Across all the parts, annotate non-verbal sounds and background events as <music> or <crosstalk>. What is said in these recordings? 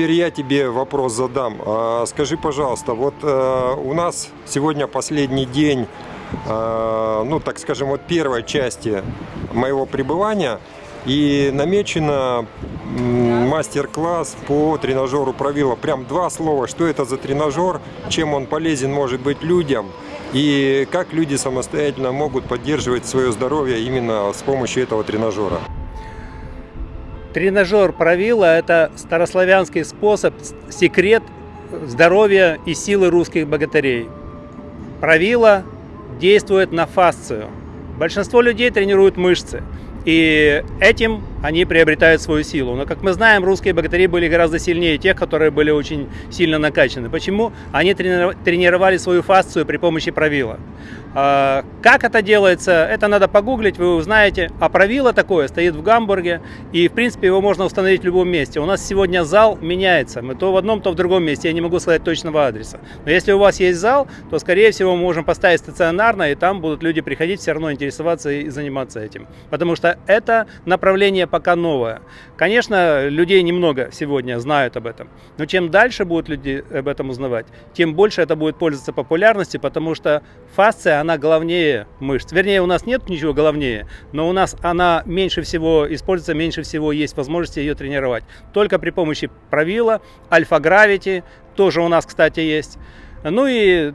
теперь я тебе вопрос задам. А, скажи, пожалуйста, вот э, у нас сегодня последний день, э, ну, так скажем, вот первой части моего пребывания, и намечено мастер-класс по тренажеру правила. Прям два слова, что это за тренажер, чем он полезен может быть людям, и как люди самостоятельно могут поддерживать свое здоровье именно с помощью этого тренажера. Тренажер правила – это старославянский способ, секрет здоровья и силы русских богатырей. Правила действует на фасцию. Большинство людей тренируют мышцы. И этим они приобретают свою силу. Но, как мы знаем, русские богатыри были гораздо сильнее тех, которые были очень сильно накачаны. Почему? Они тренировали свою фасцию при помощи правила. А, как это делается, это надо погуглить, вы узнаете. А правило такое стоит в Гамбурге, и, в принципе, его можно установить в любом месте. У нас сегодня зал меняется, мы то в одном, то в другом месте, я не могу сказать точного адреса. Но если у вас есть зал, то, скорее всего, мы можем поставить стационарно, и там будут люди приходить, все равно интересоваться и заниматься этим. Потому что это направление пока новое. Конечно, людей немного сегодня знают об этом, но чем дальше будут люди об этом узнавать, тем больше это будет пользоваться популярностью, потому что фасция, она главнее мышц. Вернее, у нас нет ничего главнее, но у нас она меньше всего используется, меньше всего есть возможности ее тренировать. Только при помощи правила, альфа-гравити, тоже у нас, кстати, есть. Ну и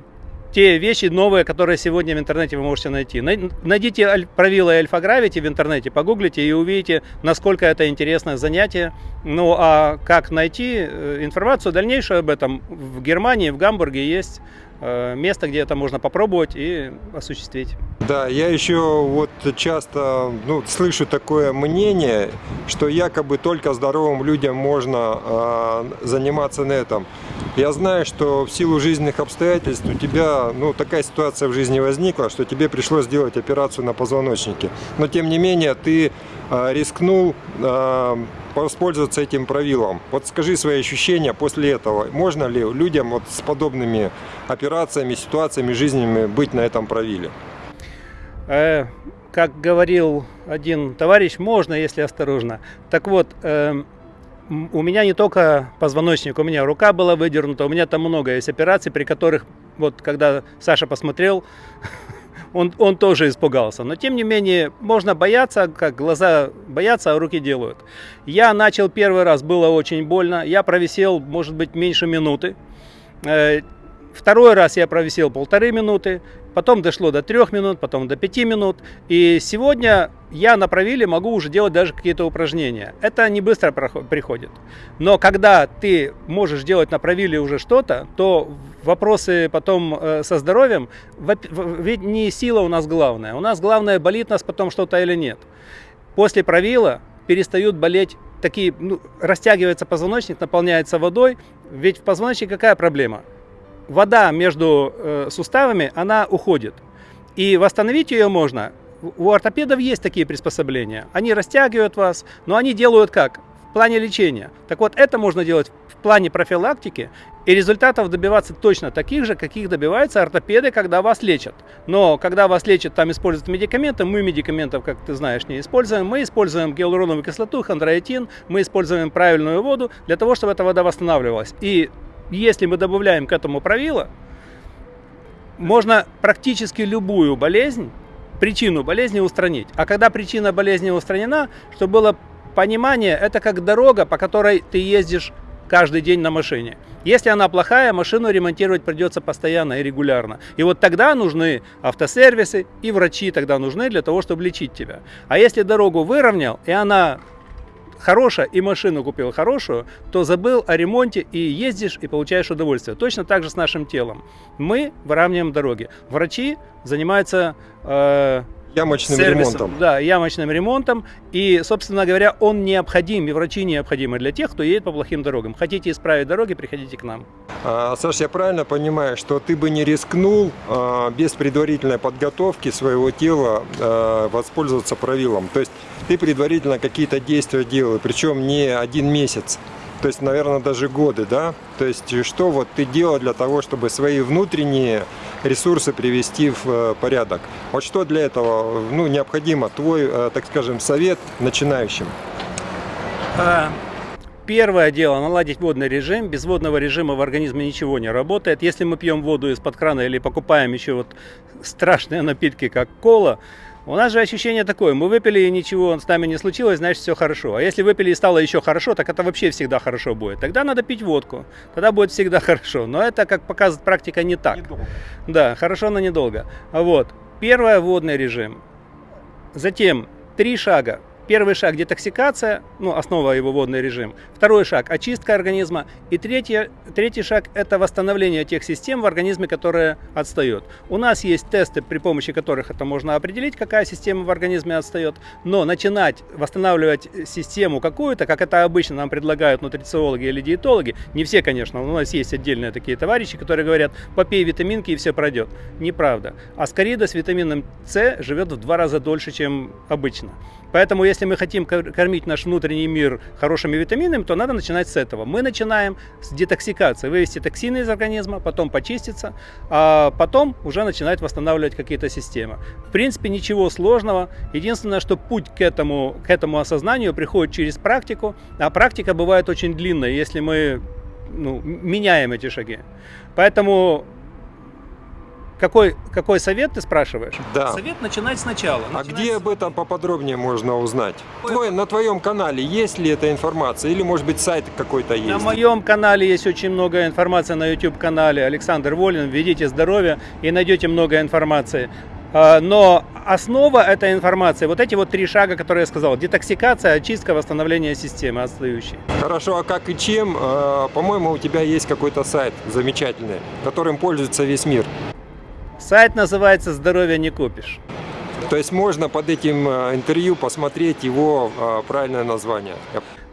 те вещи новые, которые сегодня в интернете вы можете найти. Найдите правила Альфа Гравити в интернете, погуглите и увидите, насколько это интересное занятие. Ну а как найти э, информацию дальнейшую об этом в Германии, в Гамбурге есть место, где это можно попробовать и осуществить. Да, я еще вот часто ну, слышу такое мнение, что якобы только здоровым людям можно э, заниматься на этом. Я знаю, что в силу жизненных обстоятельств у тебя ну, такая ситуация в жизни возникла, что тебе пришлось сделать операцию на позвоночнике. Но тем не менее ты э, рискнул э, воспользоваться этим правилом. Вот скажи свои ощущения после этого. Можно ли людям вот с подобными операциями, ситуациями жизненными быть на этом правиле? Э, как говорил один товарищ, можно, если осторожно. Так вот, э, у меня не только позвоночник, у меня рука была выдернута, у меня там много есть операций, при которых, вот когда Саша посмотрел, <laughs> он, он тоже испугался. Но тем не менее, можно бояться, как глаза боятся, а руки делают. Я начал первый раз, было очень больно. Я провисел, может быть, меньше минуты. Э, второй раз я провисел полторы минуты потом дошло до 3 минут, потом до 5 минут. И сегодня я на правиле могу уже делать даже какие-то упражнения. Это не быстро приходит. Но когда ты можешь делать на правиле уже что-то, то вопросы потом э, со здоровьем, ведь не сила у нас главная. У нас главное, болит нас потом что-то или нет. После правила перестают болеть такие, ну, растягивается позвоночник, наполняется водой. Ведь в позвоночнике какая проблема? вода между э, суставами, она уходит. И восстановить ее можно. У ортопедов есть такие приспособления. Они растягивают вас, но они делают как? В плане лечения. Так вот, это можно делать в плане профилактики и результатов добиваться точно таких же, каких добиваются ортопеды, когда вас лечат. Но когда вас лечат, там используют медикаменты, мы медикаментов, как ты знаешь, не используем. Мы используем гиалуроновую кислоту, хондроитин, мы используем правильную воду для того, чтобы эта вода восстанавливалась. И если мы добавляем к этому правило, можно практически любую болезнь, причину болезни устранить. А когда причина болезни устранена, чтобы было понимание, это как дорога, по которой ты ездишь каждый день на машине. Если она плохая, машину ремонтировать придется постоянно и регулярно. И вот тогда нужны автосервисы и врачи тогда нужны для того, чтобы лечить тебя. А если дорогу выровнял, и она хорошая и машину купил хорошую, то забыл о ремонте и ездишь и получаешь удовольствие. Точно так же с нашим телом. Мы выравниваем дороги. Врачи занимаются э, ямочным сервисом, ремонтом. Да, ямочным ремонтом. И, собственно говоря, он необходим, и врачи необходимы для тех, кто едет по плохим дорогам. Хотите исправить дороги, приходите к нам. А, Саша, я правильно понимаю, что ты бы не рискнул а, без предварительной подготовки своего тела а, воспользоваться правилом? То есть ты предварительно какие-то действия делал, причем не один месяц, то есть, наверное, даже годы, да? То есть, что вот ты делал для того, чтобы свои внутренние ресурсы привести в э, порядок? Вот что для этого ну, необходимо? Твой, э, так скажем, совет начинающим? А, Первое дело – наладить водный режим. Без водного режима в организме ничего не работает. Если мы пьем воду из-под крана или покупаем еще вот страшные напитки, как кола, у нас же ощущение такое, мы выпили и ничего с нами не случилось, значит все хорошо. А если выпили и стало еще хорошо, так это вообще всегда хорошо будет. Тогда надо пить водку, тогда будет всегда <laughs> хорошо. Но это, как показывает практика, не так. Недолго. Да, хорошо, но недолго. Вот. Первое – водный режим. Затем три шага. Первый шаг – детоксикация, ну, основа его водный режим. Второй шаг – очистка организма. И третий, третий шаг – это восстановление тех систем в организме, которые отстают. У нас есть тесты, при помощи которых это можно определить, какая система в организме отстает. Но начинать восстанавливать систему какую-то, как это обычно нам предлагают нутрициологи или диетологи, не все, конечно, у нас есть отдельные такие товарищи, которые говорят, попей витаминки и все пройдет. Неправда. Аскарида с витамином С живет в два раза дольше, чем обычно. Поэтому, если мы хотим кор- кормить наш внутренний мир хорошими витаминами, то надо начинать с этого. Мы начинаем с детоксикации, вывести токсины из организма, потом почиститься, а потом уже начинать восстанавливать какие-то системы. В принципе, ничего сложного. Единственное, что путь к этому, к этому осознанию приходит через практику, а практика бывает очень длинная, если мы ну, меняем эти шаги. Поэтому какой, какой совет ты спрашиваешь? Да. Совет начинать сначала. А Начинать где с- об этом поподробнее можно узнать? Твой, на твоем канале есть ли эта информация? Или, может быть, сайт какой-то есть? На моем канале есть очень много информации на YouTube канале Александр Волин. Введите здоровье и найдете много информации. А, Но основа этой информации, вот эти вот три шага, которые я сказал, детоксикация, очистка, восстановление системы отстающей. Хорошо, а как и чем? Э, По-моему, у тебя есть какой-то сайт замечательный, которым пользуется весь мир. Сайт называется «Здоровье не купишь». То есть можно под этим э, интервью посмотреть его э, правильное название.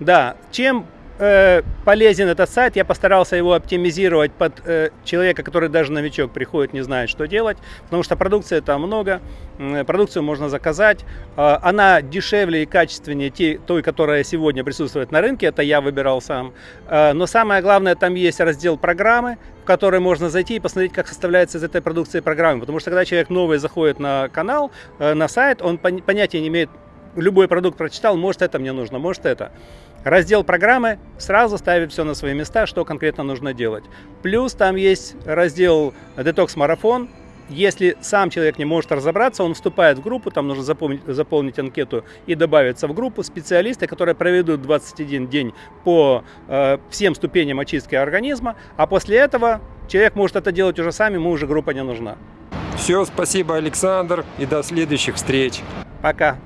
Да, чем э, полезен этот сайт, я постарался его оптимизировать под э, человека, который даже новичок приходит, не знает, что делать, потому что продукции там много, м, продукцию можно заказать, э, она дешевле и качественнее те- той, которая сегодня присутствует на рынке, это я выбирал сам. Э, но самое главное, там есть раздел программы, в который можно зайти и посмотреть, как составляется из этой продукции программа, потому что когда человек новый заходит на канал, э, на сайт, он пон- понятия не имеет, любой продукт прочитал, может это мне нужно, может это. Раздел программы сразу ставит все на свои места, что конкретно нужно делать. Плюс там есть раздел детокс-марафон. Если сам человек не может разобраться, он вступает в группу, там нужно заполнить, заполнить анкету и добавиться в группу специалисты, которые проведут 21 день по э, всем ступеням очистки организма, а после этого человек может это делать уже сам, ему уже группа не нужна. Все, спасибо, Александр, и до следующих встреч. Пока.